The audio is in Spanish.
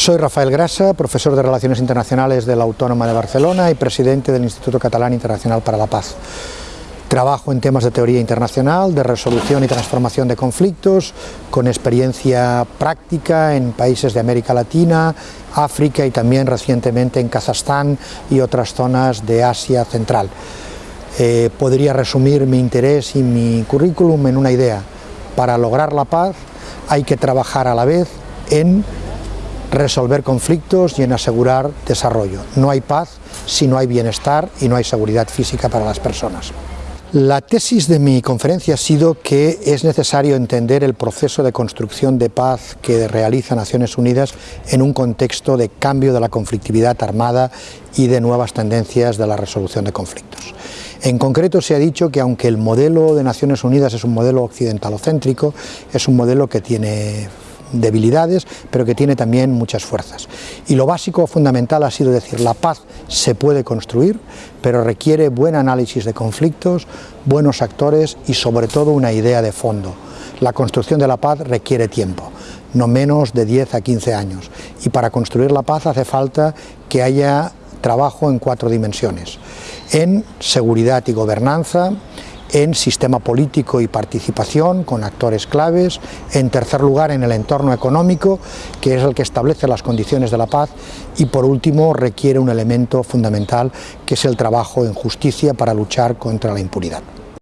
Soy Rafael Grasa, profesor de Relaciones Internacionales de la Autónoma de Barcelona y presidente del Instituto Catalán Internacional para la Paz. Trabajo en temas de teoría internacional, de resolución y transformación de conflictos, con experiencia práctica en países de América Latina, África y también recientemente en Kazajstán y otras zonas de Asia Central. Eh, podría resumir mi interés y mi currículum en una idea. Para lograr la paz hay que trabajar a la vez en resolver conflictos y en asegurar desarrollo. No hay paz si no hay bienestar y no hay seguridad física para las personas. La tesis de mi conferencia ha sido que es necesario entender el proceso de construcción de paz que realiza Naciones Unidas en un contexto de cambio de la conflictividad armada y de nuevas tendencias de la resolución de conflictos. En concreto se ha dicho que aunque el modelo de Naciones Unidas es un modelo occidentalocéntrico, es un modelo que tiene debilidades, pero que tiene también muchas fuerzas. Y lo básico, fundamental, ha sido decir, la paz se puede construir, pero requiere buen análisis de conflictos, buenos actores y sobre todo una idea de fondo. La construcción de la paz requiere tiempo, no menos de 10 a 15 años. Y para construir la paz hace falta que haya trabajo en cuatro dimensiones. En seguridad y gobernanza, en sistema político y participación con actores claves, en tercer lugar en el entorno económico, que es el que establece las condiciones de la paz, y por último requiere un elemento fundamental que es el trabajo en justicia para luchar contra la impunidad.